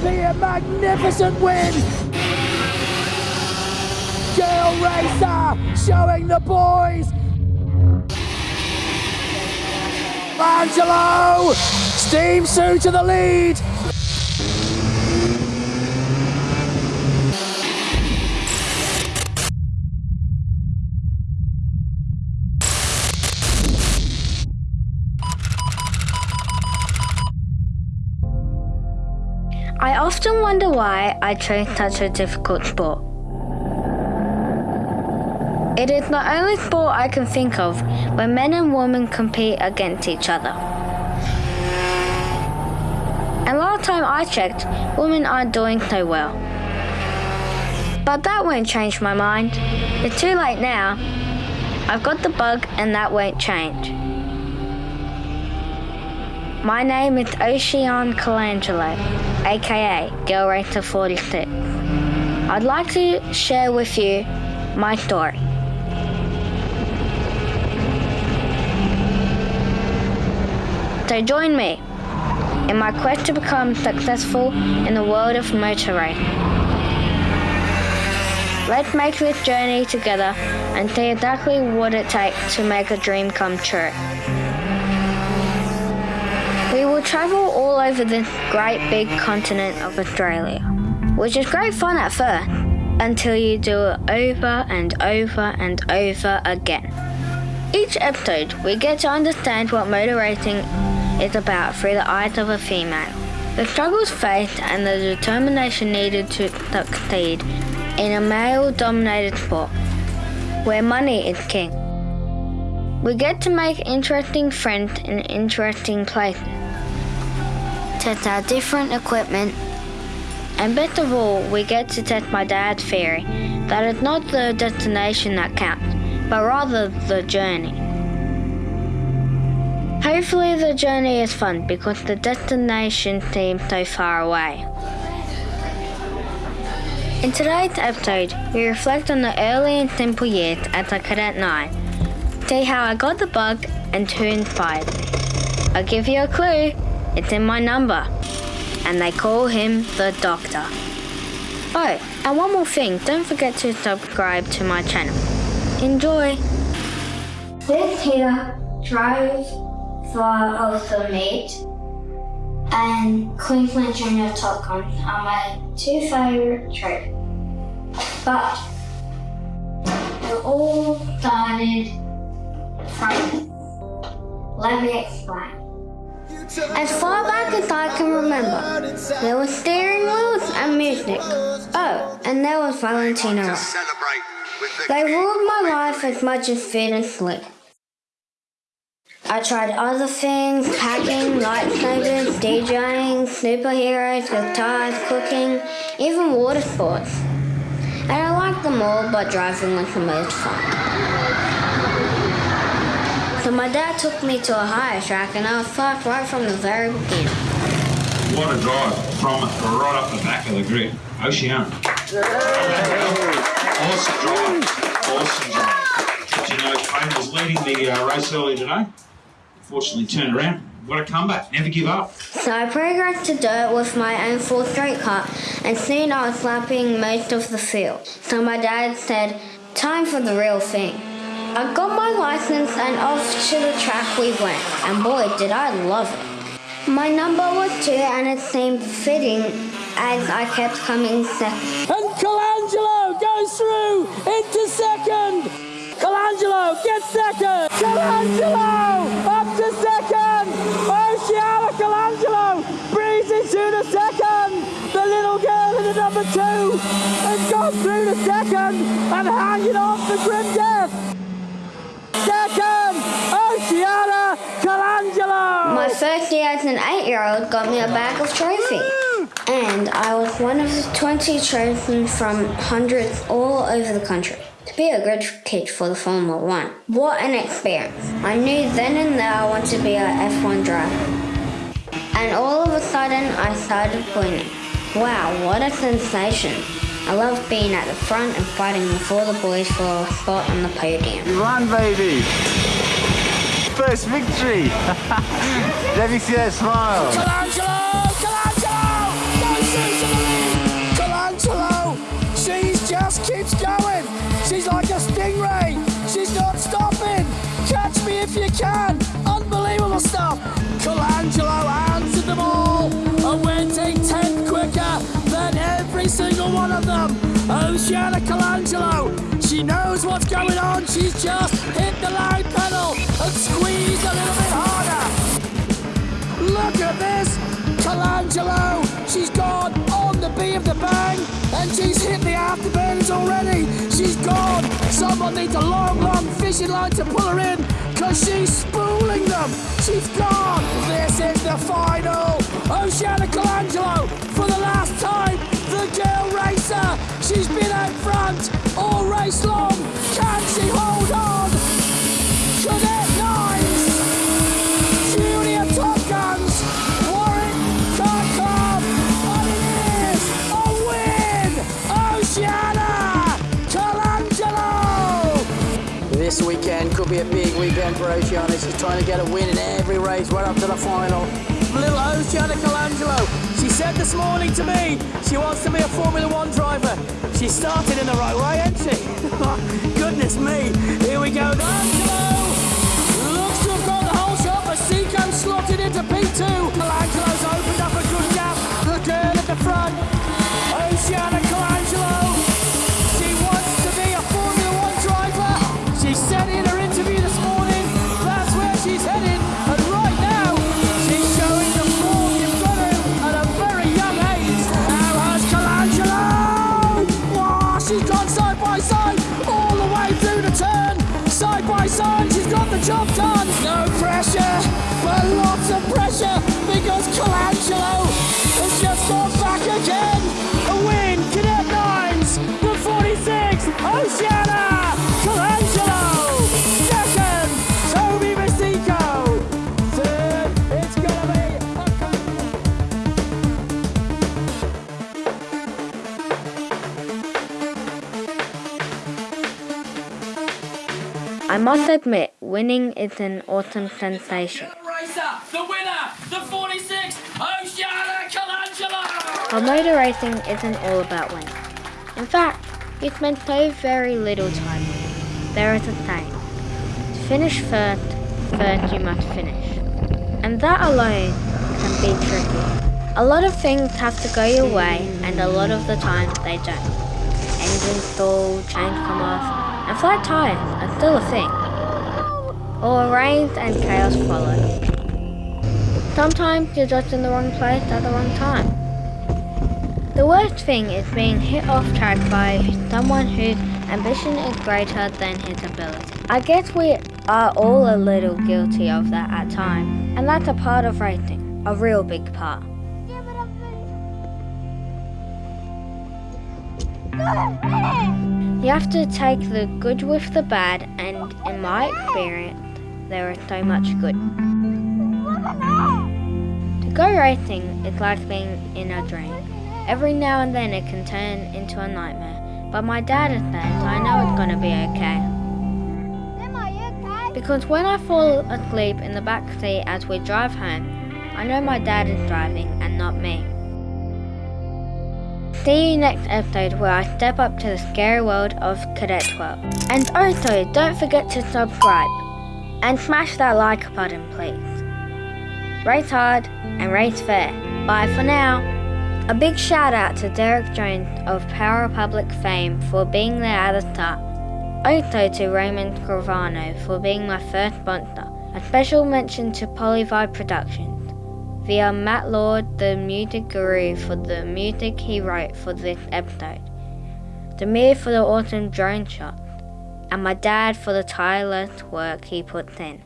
be a magnificent win? Girl Racer showing the boys. Angelo, Steam Sue to the lead. Often wonder why I chose such a difficult sport. It is the only sport I can think of where men and women compete against each other. And last time I checked, women aren't doing so well. But that won't change my mind. It's too late now. I've got the bug and that won't change. My name is Ocean Colangelo, aka Girl Racer 46. I'd like to share with you my story. So join me in my quest to become successful in the world of motor racing. Let's make this journey together and see exactly what it takes to make a dream come true. We travel all over this great big continent of Australia, which is great fun at first, until you do it over and over and over again. Each episode, we get to understand what motor racing is about through the eyes of a female, the struggles faced and the determination needed to succeed in a male dominated sport, where money is king. We get to make interesting friends in interesting places, test out different equipment, and best of all, we get to test my dad's theory that it's not the destination that counts, but rather the journey. Hopefully, the journey is fun because the destination seems so far away. In today's episode, we reflect on the early and simple years as a Cadet 9, see how I got the bug and who inspired me. I'll give you a clue, it's in my number, and they call him the Doctor. Oh, and one more thing, don't forget to subscribe to my channel. Enjoy! This here drives for also meat and Queensland Junior Top Gun are my two favourite trips. But it all started from, let me explain. As far back as I can remember, there was steering wheels and music. Oh, and there was Valentino Rossi. They ruled my life as much as food and sleep. I tried other things, hacking, lightsabers, DJing, superheroes, guitars, cooking, even water sports. And I liked them all, but driving was the most fun. So my dad took me to a hire track and I was parked right from the very beginning. What a drive from right up the back of the grid. Ocean. Awesome drive. Awesome drive. Did you know Clayton was leading the uh, race earlier today? Fortunately turned around. What a comeback. Never give up. So I progressed to dirt with my own full straight car and soon I was lapping most of the field. So my dad said, time for the real thing. I got my license and off to the track we went, and boy did I love it. My number was two and it seemed fitting as I kept coming second. And Colangelo goes through into second. Colangelo gets second. Colangelo up to second. Oceana Colangelo breezes to the second. The little girl in the number two has gone through the second and hanging off the grim death. Second, Oceana Colangelo. My first year as an eight-year-old got me a bag of trophies. And I was one of the 20 chosen from hundreds all over the country to be a grid kid for the Formula One. What an experience. I knew then and there I wanted to be an F1 driver. And all of a sudden I started winning. Wow, what a sensation. I love being at the front and fighting with all the boys for a spot on the podium. You won, baby! first victory. Let me see that smile. Colangelo, Colangelo, Colangelo, she just keeps going. She's like a stingray. She's not stopping. Catch me if you can. Unbelievable stuff. Colangelo answered them all. And went a tenth quicker than every single one of them. Oceana Colangelo, she knows what's going on. She's just hit the line. Colangelo! She's gone on the B of the bang and she's hit the afterburners already! She's gone! Someone needs a long, long fishing line to pull her in because she's spooling them! She's gone! This is the final! Oceana Colangelo for the last time! The girl racer! She's been out front all race long! Can she hold on? Weekend could be a big weekend for Oceana. She's trying to get a win in every race right up to the final. Little Oceana Colangelo. She said this morning to me she wants to be a Formula One driver. She started in the right way, hasn't she? Goodness me. Here we go. Colangelo looks to have got the whole shot, but Seco slotted into P2. Colangelo's the job done. Must admit, winning is an awesome sensation. the winner, the 46, Oceana Colangelo. But motor racing isn't all about winning. In fact, you spend so very little time winning. There is a saying, to finish first, first you must finish. And that alone can be tricky. A lot of things have to go your way, and a lot of the time they don't. Engine stall, chains come off, and flat tires are still a thing. Or rains and chaos follow. Sometimes you're just in the wrong place at the wrong time. The worst thing is being hit off track by someone whose ambition is greater than his ability. I guess we are all a little guilty of that at times, and that's a part of racing, a real big part. You have to take the good with the bad, and in my experience, there is so much good. To go racing is like being in a dream. Every now and then it can turn into a nightmare, but my dad has said I know it's gonna be okay. Because when I fall asleep in the back seat as we drive home, I know my dad is driving and not me. See you next episode where I step up to the scary world of Cadet 12. And also, don't forget to subscribe and smash that like button, please. Race hard and race fair. Bye for now. A big shout out to Derek Jones of Power Republic fame for being there at the start. Also to Raymond Gravano for being my first sponsor. A special mention to Polyvibe Productions via Matt Lord, the music guru, for the music he wrote for this episode. Demir for the awesome drone shot, and my dad for the tireless work he puts in.